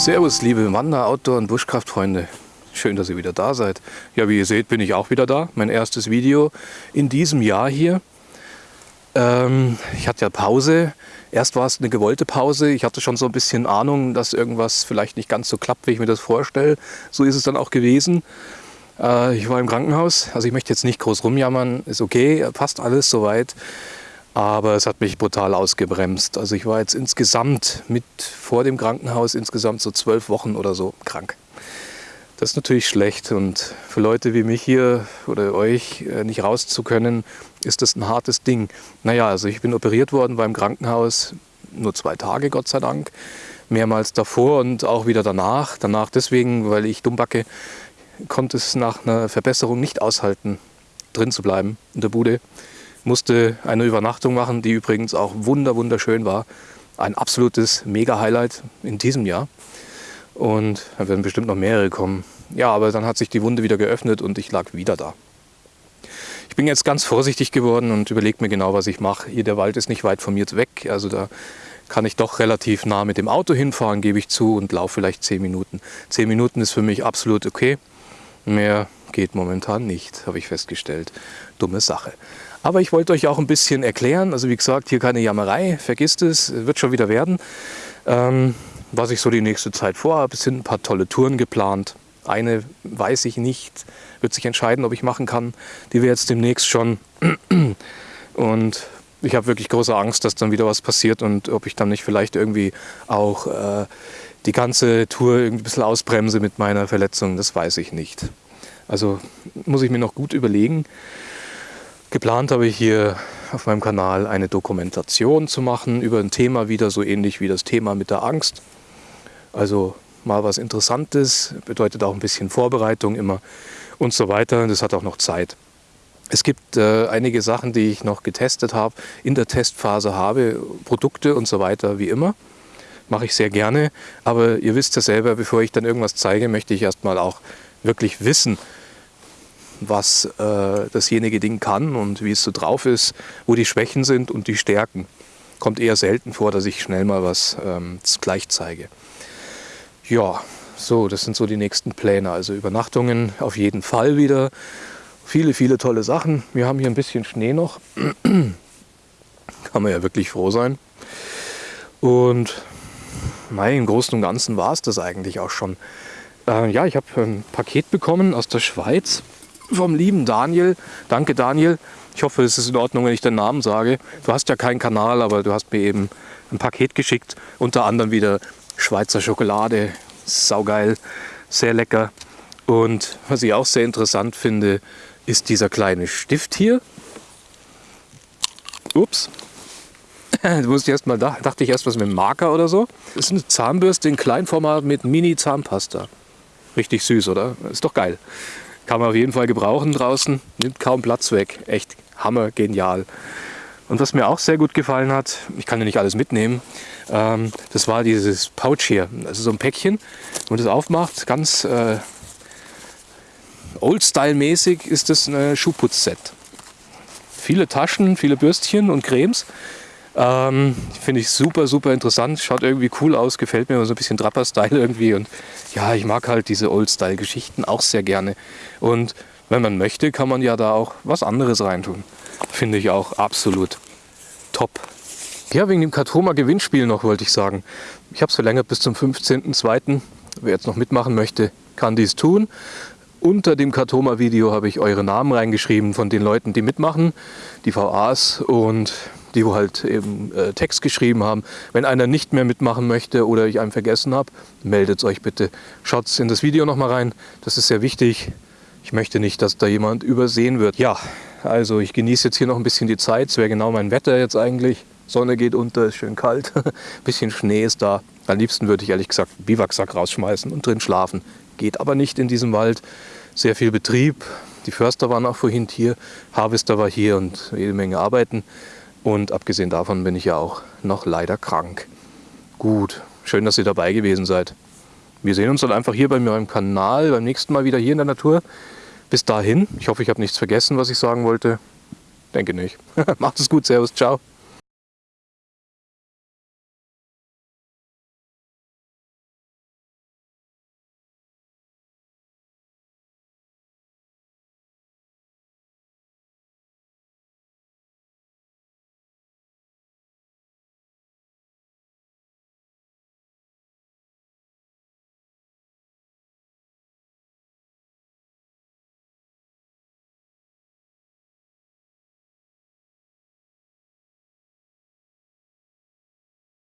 Servus, liebe Wander-, Outdoor- und Buschkraftfreunde. Schön, dass ihr wieder da seid. Ja, wie ihr seht, bin ich auch wieder da. Mein erstes Video in diesem Jahr hier. Ähm, ich hatte ja Pause. Erst war es eine gewollte Pause. Ich hatte schon so ein bisschen Ahnung, dass irgendwas vielleicht nicht ganz so klappt, wie ich mir das vorstelle. So ist es dann auch gewesen. Äh, ich war im Krankenhaus. Also ich möchte jetzt nicht groß rumjammern. Ist okay, passt alles soweit. Aber es hat mich brutal ausgebremst. Also ich war jetzt insgesamt mit vor dem Krankenhaus insgesamt so zwölf Wochen oder so krank. Das ist natürlich schlecht und für Leute wie mich hier oder euch äh, nicht raus zu können, ist das ein hartes Ding. Naja, also ich bin operiert worden beim Krankenhaus, nur zwei Tage, Gott sei Dank. Mehrmals davor und auch wieder danach. Danach deswegen, weil ich dummbacke, konnte es nach einer Verbesserung nicht aushalten, drin zu bleiben in der Bude musste eine Übernachtung machen, die übrigens auch wunder wunderschön war. Ein absolutes Mega-Highlight in diesem Jahr. Und da werden bestimmt noch mehrere kommen. Ja, aber dann hat sich die Wunde wieder geöffnet und ich lag wieder da. Ich bin jetzt ganz vorsichtig geworden und überlege mir genau, was ich mache. Hier der Wald ist nicht weit von mir weg, also da kann ich doch relativ nah mit dem Auto hinfahren, gebe ich zu, und laufe vielleicht zehn Minuten. Zehn Minuten ist für mich absolut okay. Mehr geht momentan nicht, habe ich festgestellt. Dumme Sache. Aber ich wollte euch auch ein bisschen erklären, also wie gesagt, hier keine Jammerei, vergisst es, wird schon wieder werden. Ähm, was ich so die nächste Zeit vorhabe, es sind ein paar tolle Touren geplant. Eine weiß ich nicht, wird sich entscheiden, ob ich machen kann. Die wir jetzt demnächst schon. Und ich habe wirklich große Angst, dass dann wieder was passiert und ob ich dann nicht vielleicht irgendwie auch äh, die ganze Tour irgendwie ein bisschen ausbremse mit meiner Verletzung, das weiß ich nicht. Also muss ich mir noch gut überlegen. Geplant habe ich hier auf meinem Kanal eine Dokumentation zu machen über ein Thema wieder so ähnlich wie das Thema mit der Angst. Also mal was Interessantes, bedeutet auch ein bisschen Vorbereitung immer und so weiter. Das hat auch noch Zeit. Es gibt äh, einige Sachen, die ich noch getestet habe, in der Testphase habe, Produkte und so weiter wie immer. Mache ich sehr gerne, aber ihr wisst ja selber, bevor ich dann irgendwas zeige, möchte ich erstmal auch wirklich wissen, was äh, dasjenige Ding kann und wie es so drauf ist, wo die Schwächen sind und die Stärken. Kommt eher selten vor, dass ich schnell mal was ähm, gleich zeige. Ja, so, das sind so die nächsten Pläne. Also Übernachtungen auf jeden Fall wieder. Viele, viele tolle Sachen. Wir haben hier ein bisschen Schnee noch. Kann man ja wirklich froh sein. Und nein, im Großen und Ganzen war es das eigentlich auch schon. Äh, ja, ich habe ein Paket bekommen aus der Schweiz vom lieben Daniel. Danke Daniel. Ich hoffe, es ist in Ordnung, wenn ich deinen Namen sage. Du hast ja keinen Kanal, aber du hast mir eben ein Paket geschickt. Unter anderem wieder Schweizer Schokolade, saugeil, sehr lecker. Und was ich auch sehr interessant finde, ist dieser kleine Stift hier. Ups. Da musste erst mal da, dachte ich erst was mit einem Marker oder so. Das ist eine Zahnbürste in Kleinformat mit Mini-Zahnpasta. Richtig süß, oder? Ist doch geil. Kann man auf jeden Fall gebrauchen draußen. Nimmt kaum Platz weg. Echt hammer genial. Und was mir auch sehr gut gefallen hat, ich kann ja nicht alles mitnehmen, ähm, das war dieses Pouch hier. Also so ein Päckchen, wenn man das aufmacht, ganz äh, Old-Style-mäßig ist das ein Schuhputzset. Viele Taschen, viele Bürstchen und Cremes. Ähm, Finde ich super, super interessant. Schaut irgendwie cool aus, gefällt mir so ein bisschen Trapper-Style irgendwie. Und ja, ich mag halt diese Old-Style-Geschichten auch sehr gerne. Und wenn man möchte, kann man ja da auch was anderes reintun. Finde ich auch absolut top. Ja, wegen dem Katoma Gewinnspiel noch wollte ich sagen. Ich habe es verlängert bis zum 15.02. Wer jetzt noch mitmachen möchte, kann dies tun. Unter dem Katoma-Video habe ich eure Namen reingeschrieben von den Leuten, die mitmachen, die VAs und die halt eben äh, Text geschrieben haben. Wenn einer nicht mehr mitmachen möchte oder ich einen vergessen habe, meldet euch bitte. Schaut in das Video nochmal rein, das ist sehr wichtig. Ich möchte nicht, dass da jemand übersehen wird. Ja, also ich genieße jetzt hier noch ein bisschen die Zeit. Es wäre genau mein Wetter jetzt eigentlich. Sonne geht unter, ist schön kalt. ein bisschen Schnee ist da. Am liebsten würde ich ehrlich gesagt einen Biwaksack rausschmeißen und drin schlafen. Geht aber nicht in diesem Wald. Sehr viel Betrieb. Die Förster waren auch vorhin hier, Harvester war hier und jede Menge Arbeiten. Und abgesehen davon bin ich ja auch noch leider krank. Gut, schön, dass ihr dabei gewesen seid. Wir sehen uns dann einfach hier bei mir im Kanal, beim nächsten Mal wieder hier in der Natur. Bis dahin, ich hoffe, ich habe nichts vergessen, was ich sagen wollte. Denke nicht. Macht es gut, Servus, ciao.